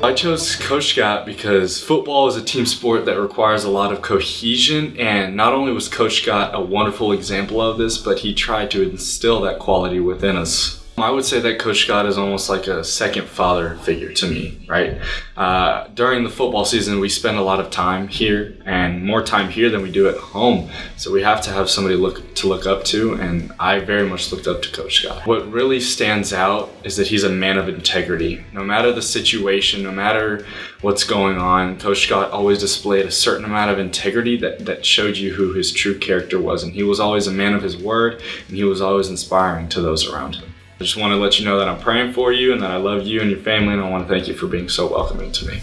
I chose Coach Scott because football is a team sport that requires a lot of cohesion and not only was Coach Scott a wonderful example of this, but he tried to instill that quality within us. I would say that Coach Scott is almost like a second father figure to me, right? Uh, during the football season, we spend a lot of time here and more time here than we do at home. So we have to have somebody look to look up to, and I very much looked up to Coach Scott. What really stands out is that he's a man of integrity. No matter the situation, no matter what's going on, Coach Scott always displayed a certain amount of integrity that, that showed you who his true character was. And he was always a man of his word, and he was always inspiring to those around him. I just want to let you know that I'm praying for you and that I love you and your family and I want to thank you for being so welcoming to me.